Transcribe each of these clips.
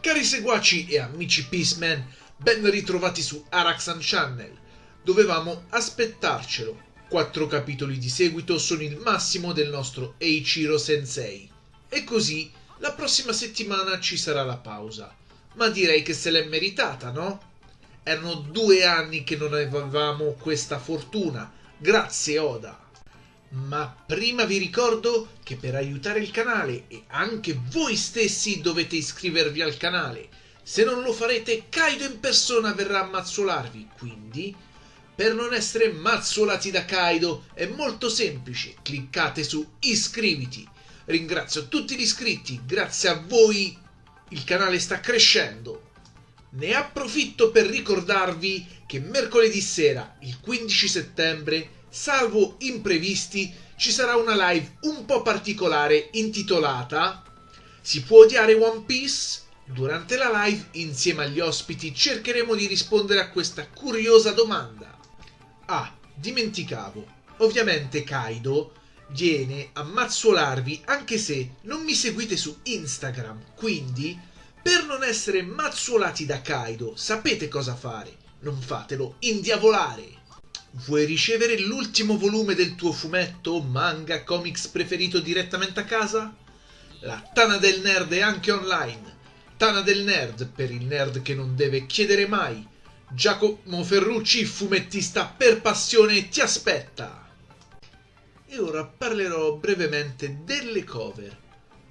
Cari seguaci e amici Peaceman, ben ritrovati su Araxan Channel. Dovevamo aspettarcelo. Quattro capitoli di seguito sono il massimo del nostro Eiichiro Sensei. E così la prossima settimana ci sarà la pausa. Ma direi che se l'è meritata, no? Erano due anni che non avevamo questa fortuna. Grazie Oda. Ma prima vi ricordo che per aiutare il canale e anche voi stessi dovete iscrivervi al canale. Se non lo farete, Kaido in persona verrà a mazzolarvi. Quindi, per non essere mazzolati da Kaido, è molto semplice. Cliccate su iscriviti. Ringrazio tutti gli iscritti, grazie a voi il canale sta crescendo. Ne approfitto per ricordarvi che mercoledì sera, il 15 settembre, salvo imprevisti, ci sarà una live un po' particolare intitolata Si può odiare One Piece? Durante la live, insieme agli ospiti, cercheremo di rispondere a questa curiosa domanda. Ah, dimenticavo. Ovviamente Kaido viene a mazzolarvi anche se non mi seguite su Instagram, quindi per non essere mazzolati da Kaido sapete cosa fare, non fatelo indiavolare. Vuoi ricevere l'ultimo volume del tuo fumetto, manga, comics preferito direttamente a casa? La Tana del Nerd è anche online. Tana del Nerd per il nerd che non deve chiedere mai. Giacomo Ferrucci, fumettista per passione, ti aspetta. E ora parlerò brevemente delle cover.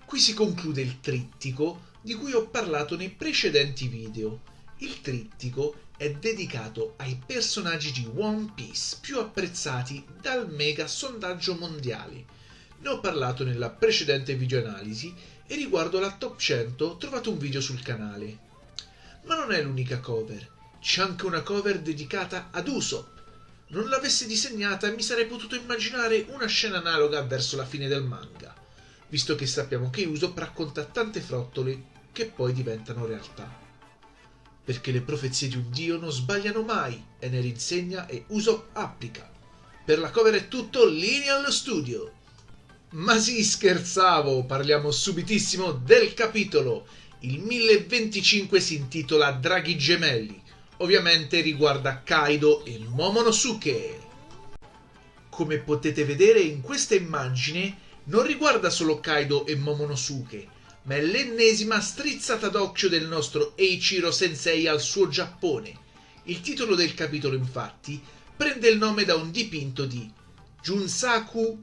Qui si conclude il trittico di cui ho parlato nei precedenti video. Il trittico è dedicato ai personaggi di One Piece più apprezzati dal mega sondaggio mondiale. Ne ho parlato nella precedente videoanalisi e riguardo la top 100 trovate un video sul canale. Ma non è l'unica cover, c'è anche una cover dedicata ad Usopp. Non l'avessi disegnata mi sarei potuto immaginare una scena analoga verso la fine del manga, visto che sappiamo che Usopp racconta tante frottole che poi diventano realtà perché le profezie di un dio non sbagliano mai, Ener insegna e Usopp applica. Per la cover è tutto, linea allo studio. Ma sì, scherzavo, parliamo subitissimo del capitolo. Il 1025 si intitola Draghi gemelli. Ovviamente riguarda Kaido e Momonosuke. Come potete vedere in questa immagine, non riguarda solo Kaido e Momonosuke, ma è l'ennesima strizzata d'occhio del nostro Eiichiro Sensei al suo Giappone. Il titolo del capitolo, infatti, prende il nome da un dipinto di Junsaku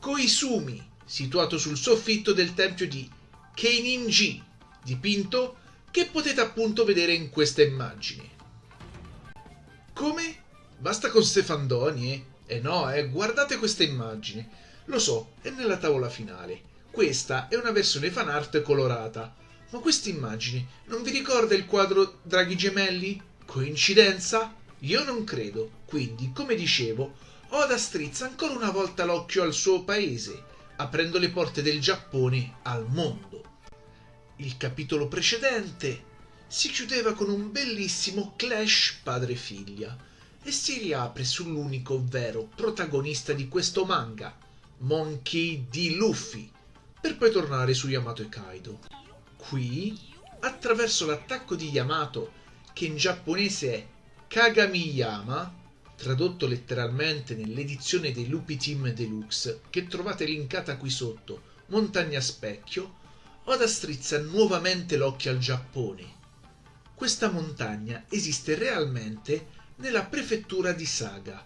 Koizumi, situato sul soffitto del tempio di Keininji, dipinto che potete appunto vedere in questa immagine. Come? Basta con Stefandoni, eh? Eh no, eh, guardate questa immagine. Lo so, è nella tavola finale. Questa è una versione fan art colorata. Ma questa immagine non vi ricorda il quadro Draghi Gemelli? Coincidenza? Io non credo. Quindi, come dicevo, Oda strizza ancora una volta l'occhio al suo paese, aprendo le porte del Giappone al mondo. Il capitolo precedente si chiudeva con un bellissimo clash padre-figlia e si riapre sull'unico vero protagonista di questo manga, Monkey D. Luffy, per poi tornare su Yamato e Kaido. Qui, attraverso l'attacco di Yamato, che in giapponese è Kagamiyama, tradotto letteralmente nell'edizione dei Lupi Team Deluxe, che trovate linkata qui sotto, Montagna Specchio, Oda strizza nuovamente l'occhio al Giappone. Questa montagna esiste realmente nella prefettura di Saga.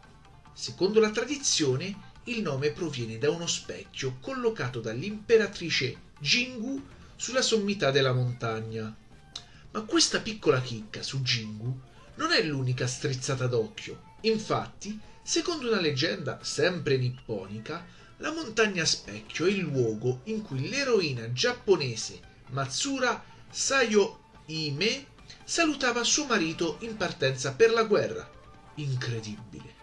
Secondo la tradizione, il nome proviene da uno specchio collocato dall'imperatrice Jingu sulla sommità della montagna. Ma questa piccola chicca su Jingu non è l'unica strizzata d'occhio. Infatti, secondo una leggenda sempre nipponica, la montagna specchio è il luogo in cui l'eroina giapponese Matsura Sayo Ime salutava suo marito in partenza per la guerra. Incredibile.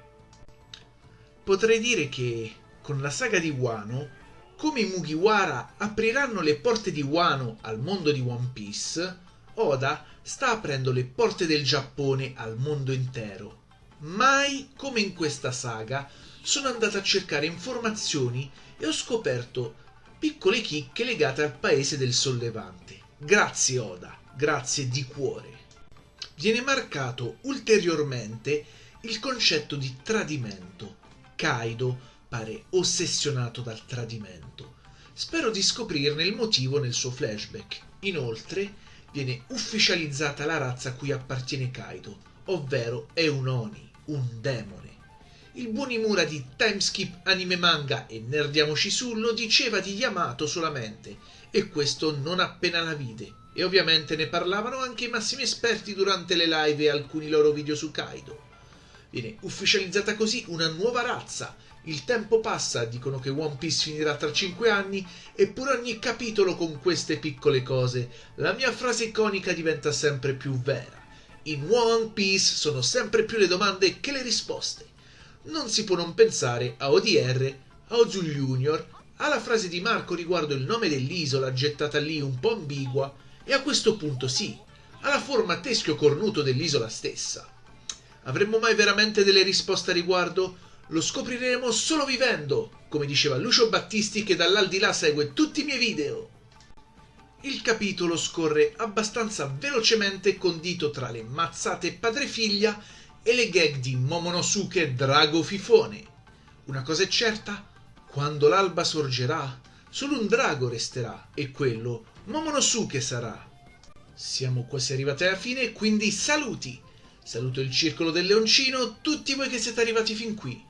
Potrei dire che con la saga di Wano, come i Mugiwara apriranno le porte di Wano al mondo di One Piece, Oda sta aprendo le porte del Giappone al mondo intero. Mai come in questa saga sono andato a cercare informazioni e ho scoperto piccole chicche legate al paese del sollevante. Grazie Oda, grazie di cuore. Viene marcato ulteriormente il concetto di tradimento. Kaido pare ossessionato dal tradimento. Spero di scoprirne il motivo nel suo flashback. Inoltre, viene ufficializzata la razza a cui appartiene Kaido, ovvero è un Oni, un demone. Il buon Imura di Timeskip Anime Manga e Nerdiamoci su lo diceva di Yamato solamente, e questo non appena la vide. E ovviamente ne parlavano anche i massimi esperti durante le live e alcuni loro video su Kaido. Viene ufficializzata così una nuova razza. Il tempo passa, dicono che One Piece finirà tra 5 anni, eppure ogni capitolo con queste piccole cose, la mia frase iconica diventa sempre più vera. In One Piece sono sempre più le domande che le risposte. Non si può non pensare a ODR, a Ozul Junior, alla frase di Marco riguardo il nome dell'isola gettata lì un po' ambigua, e a questo punto sì, alla forma teschio cornuto dell'isola stessa. Avremmo mai veramente delle risposte a riguardo? Lo scopriremo solo vivendo, come diceva Lucio Battisti che dall'aldilà segue tutti i miei video. Il capitolo scorre abbastanza velocemente condito tra le mazzate padre-figlia e le gag di Momonosuke Drago Fifone. Una cosa è certa, quando l'alba sorgerà, solo un drago resterà e quello Momonosuke sarà. Siamo quasi arrivati alla fine, quindi saluti! Saluto il circolo del leoncino, tutti voi che siete arrivati fin qui.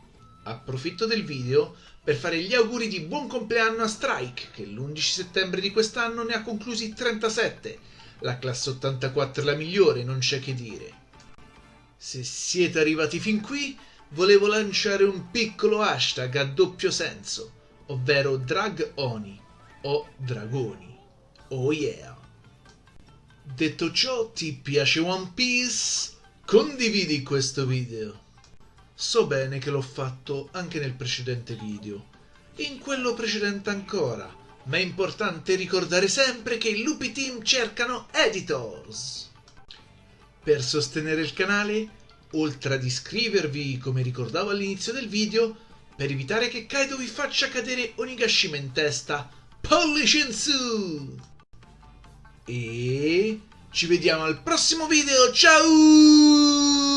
Approfitto del video per fare gli auguri di buon compleanno a Strike, che l'11 settembre di quest'anno ne ha conclusi 37. La classe 84 è la migliore, non c'è che dire. Se siete arrivati fin qui, volevo lanciare un piccolo hashtag a doppio senso, ovvero Drag Oni o Dragoni. Oh yeah! Detto ciò, ti piace One Piece? Condividi questo video. So bene che l'ho fatto anche nel precedente video, in quello precedente ancora, ma è importante ricordare sempre che i Lupi Team cercano editors. Per sostenere il canale, oltre ad iscrivervi come ricordavo all'inizio del video, per evitare che Kaido vi faccia cadere Onigashima in testa, pollice in su! E ci vediamo al prossimo video, ciao!